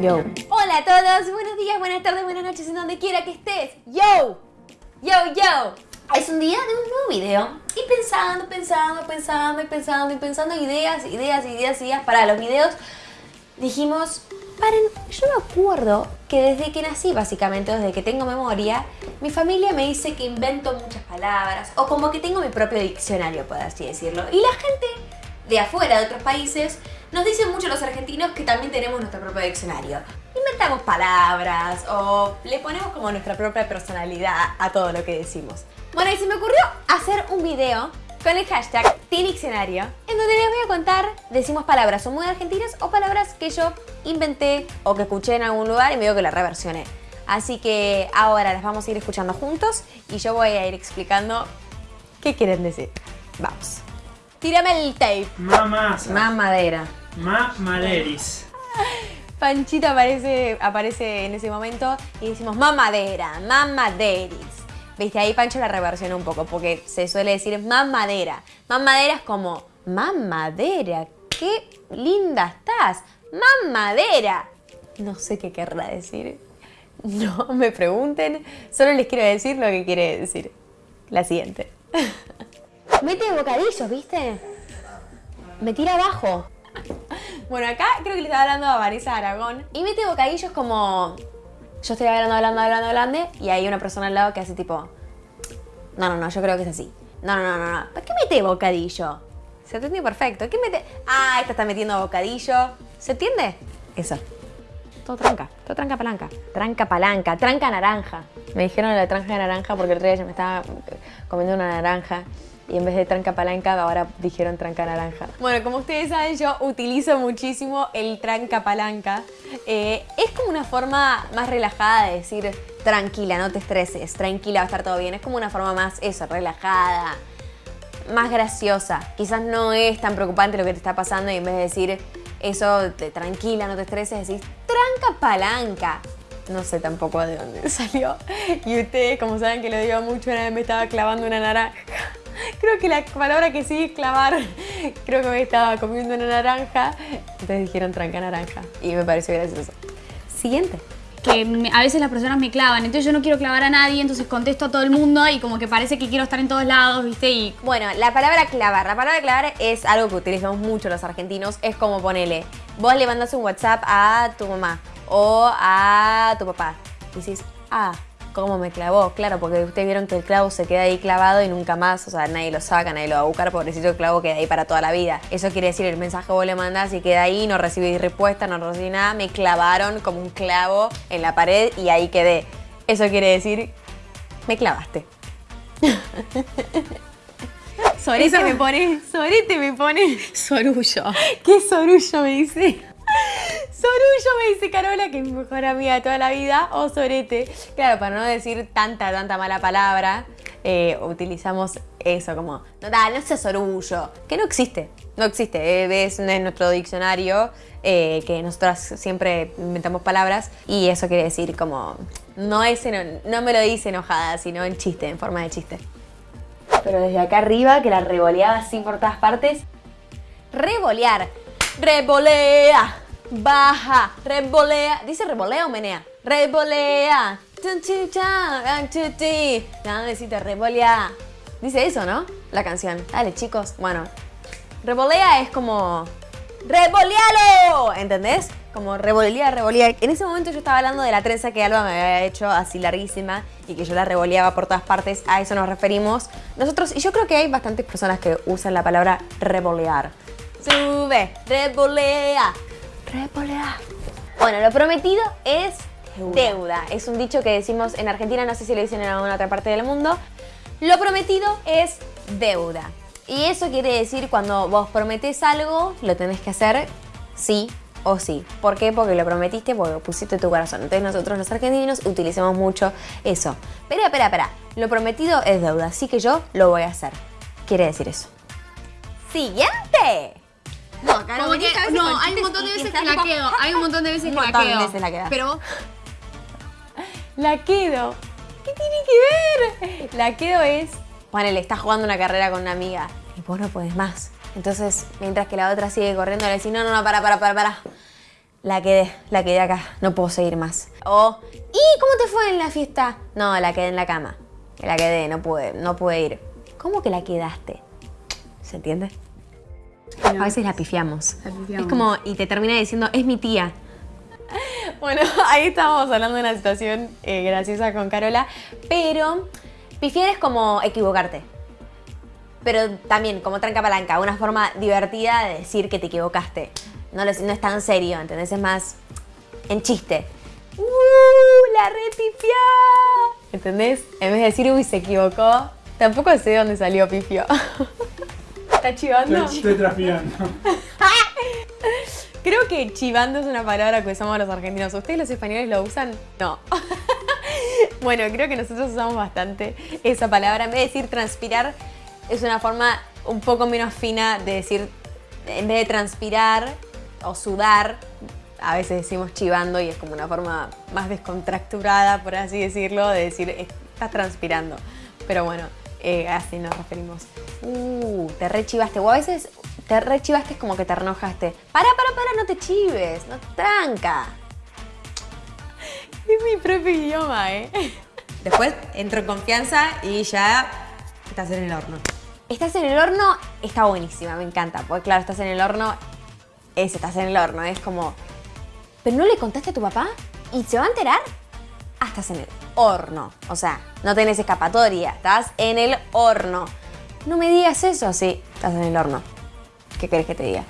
Yo. Hola a todos, buenos días, buenas tardes, buenas noches, en donde quiera que estés. Yo. Yo, yo. Es un día de un nuevo video. Y pensando, pensando, pensando, pensando, y pensando ideas, ideas, ideas, ideas para los videos, dijimos, paren, yo me acuerdo que desde que nací, básicamente, desde que tengo memoria, mi familia me dice que invento muchas palabras, o como que tengo mi propio diccionario, por así decirlo. Y la gente de afuera, de otros países, nos dicen mucho los argentinos que también tenemos nuestro propio diccionario. Inventamos palabras o le ponemos como nuestra propia personalidad a todo lo que decimos. Bueno, y se me ocurrió hacer un video con el hashtag Diccionario, en donde les voy a contar, decimos palabras o muy argentinas o palabras que yo inventé o que escuché en algún lugar y me digo que las reversioné. Así que ahora las vamos a ir escuchando juntos y yo voy a ir explicando qué quieren decir. Vamos. Tírame el tape. Mamasa. Mamadera. Mamaderis. Panchito aparece, aparece en ese momento y decimos mamadera, mamaderis. Viste, ahí Pancho la reversiona un poco porque se suele decir mamadera. Mamadera es como, mamadera, qué linda estás, mamadera. No sé qué querrá decir. No me pregunten, solo les quiero decir lo que quiere decir. La siguiente. Mete bocadillos, ¿viste? Me tira abajo. Bueno, acá creo que le estaba hablando a Vanessa Aragón. Y mete bocadillos como... Yo estoy hablando, hablando, hablando, hablando y hay una persona al lado que hace tipo... No, no, no, yo creo que es así. No, no, no, no, no. ¿Para qué mete bocadillo? Se entiende perfecto. ¿Qué mete? Ah, esta está metiendo bocadillo. ¿Se entiende? Eso. Todo tranca, todo tranca palanca. Tranca palanca, tranca naranja. Me dijeron la tranca naranja porque el otro día yo me estaba comiendo una naranja y en vez de tranca palanca ahora dijeron tranca naranja. Bueno, como ustedes saben, yo utilizo muchísimo el tranca palanca. Eh, es como una forma más relajada de decir tranquila, no te estreses, tranquila, va a estar todo bien. Es como una forma más, eso, relajada, más graciosa. Quizás no es tan preocupante lo que te está pasando y en vez de decir eso de tranquila, no te estreses, decís tranca palanca. No sé tampoco de dónde salió. Y ustedes, como saben que lo digo mucho, una vez me estaba clavando una naranja. Creo que la palabra que sí es clavar, creo que me estaba comiendo una naranja, entonces dijeron tranca naranja y me pareció gracioso. Siguiente. Que me- a veces las personas me clavan, entonces yo no quiero clavar a nadie, entonces contesto a todo el mundo y como que parece que quiero estar en todos lados, ¿viste? Y Bueno, la palabra clavar. La palabra clavar es algo que utilizamos mucho los argentinos. Es como ponele, vos le mandas un WhatsApp a tu mamá o a tu papá. Y decís, ah, ¿cómo me clavó? Claro, porque ustedes vieron que el clavo se queda ahí clavado y nunca más, o sea, nadie lo saca, nadie lo va a buscar, pobrecito el clavo queda ahí para toda la vida. Eso quiere decir, el mensaje vos le mandás y queda ahí, no recibí respuesta, no recibí nada, me clavaron como un clavo en la pared y ahí quedé. Eso quiere decir, me clavaste. Sorete me pone, sorete me pone. sorullo. ¿Qué sorullo me dice? Sorullo me dice Carola, que es mi mejor amiga de toda la vida, o sorete. Claro, para no decir tanta, tanta mala palabra, eh, utilizamos eso como, no, dale, no seas sorullo, que no existe, no existe, eh, es nuestro diccionario eh, que nosotras siempre inventamos palabras y eso quiere decir como, no, es no me lo dice enojada, sino en chiste, en forma de chiste. Pero desde acá arriba, que la revoleaba así por todas partes, Revolear. Revolea. Baja. Revolea. ¿Dice revolea o menea? Revolea. No, necesito revolea. Dice eso, ¿no? La canción. Dale, chicos. Bueno. Revolea es como... ¡Revolealo! ¿Entendés? Como revolea, revolea. En ese momento yo estaba hablando de la trenza que Alba me había hecho así larguísima y que yo la revoleaba por todas partes. A eso nos referimos. Nosotros, y yo creo que hay bastantes personas que usan la palabra revolear. Sube, revolea, revolea. Bueno, lo prometido es deuda. Es un dicho que decimos en Argentina, no sé si lo dicen en alguna otra parte del mundo. Lo prometido es deuda. Y eso quiere decir cuando vos prometés algo, lo tenés que hacer sí o sí. ¿Por qué? Porque lo prometiste, porque lo pusiste tu corazón. Entonces nosotros los argentinos utilizamos mucho eso. Espera, espera, espera. Lo prometido es deuda, así que yo lo voy a hacer. Quiere decir eso. Siguiente. No, Caro, Como que, venís a veces no, hay un montón de veces que la quedo. Hay un montón de veces que la quedo. veces la quedas. Pero La quedo. ¿Qué tiene que ver? La quedo es. Ponele, estás jugando una carrera con una amiga y vos no podés más. Entonces, mientras que la otra sigue corriendo, le decís, no, no, no, para, para, para, para. la quedé, la quedé acá, no puedo seguir más. O, ¿y cómo te fue en la fiesta? No, la quedé en la cama. La quedé, no pude, no pude ir. ¿Cómo que la quedaste? ¿Se entiende? A veces la pifiamos. La pifiamos. Es como, y te termina diciendo, es mi tía. Bueno, ahí estábamos hablando de una situación eh, graciosa con Carola, pero pifiar es como equivocarte. Pero también como tranca palanca, una forma divertida de decir que te equivocaste. No, lo- no es tan serio, ¿entendés? Es más en chiste. ¡Uh! ¡La repifió! ¿Entendés? En vez de decir, uy, se equivocó, tampoco sé dónde salió pifio. ¿Está chivando? Estoy transpirando. Creo que chivando es una palabra que usamos los argentinos. ¿Ustedes los españoles lo usan? No. bueno, creo que nosotros usamos bastante esa palabra. En vez de decir transpirar, es una forma un poco menos fina de decir, en vez de transpirar o sudar, a veces decimos chivando y es como una forma más descontracturada, por así decirlo, de decir, estás transpirando. Pero bueno, eh, así nos referimos. Uh, te rechivaste. O a veces te rechivaste es como que te enojaste. Para, para, para, no te chives, no tranca. Es mi propio idioma, ¿eh? Después entro en confianza y ya estás en el horno. Estás en el horno, está buenísima, me encanta. Porque claro, estás en el horno, es estás en el horno, es como... ¿Pero no le contaste a tu papá? ¿Y se va a enterar? Ah, estás en el horno. O sea, no tenés escapatoria, estás en el horno. No me digas eso, sí, estás en el horno. ¿Qué querés que te diga?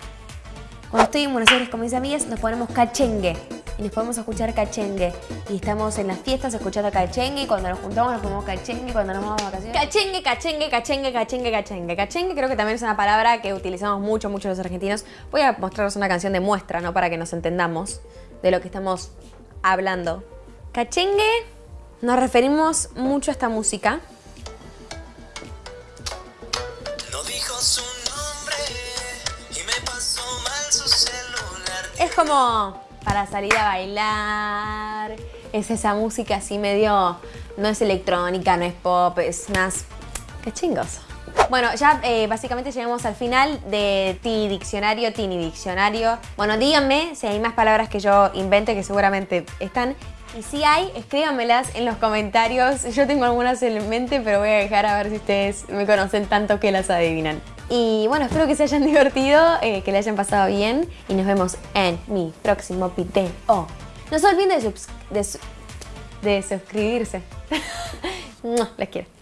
Cuando estoy en Buenos Aires con mis amigas nos ponemos cachengue y nos podemos escuchar cachengue. Y estamos en las fiestas escuchando cachengue y cuando nos juntamos nos ponemos cachengue y cuando nos vamos a vacaciones. Cachengue, cachengue, cachengue, cachengue, cachengue. Cachengue creo que también es una palabra que utilizamos mucho, mucho los argentinos. Voy a mostraros una canción de muestra, ¿no? Para que nos entendamos de lo que estamos hablando. Cachengue, nos referimos mucho a esta música. No dijo su nombre y me pasó mal su celular. Es como para salir a bailar. Es esa música así medio. No es electrónica, no es pop, es más. ¡Qué chingos! Bueno, ya eh, básicamente llegamos al final de Ti Diccionario, Tini Diccionario. Bueno, díganme si hay más palabras que yo invente, que seguramente están. Y si hay, escríbanmelas en los comentarios. Yo tengo algunas en mente, pero voy a dejar a ver si ustedes me conocen tanto que las adivinan. Y bueno, espero que se hayan divertido, eh, que le hayan pasado bien y nos vemos en mi próximo video. No se olviden de, de, su- de suscribirse. Les quiero.